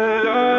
melhor.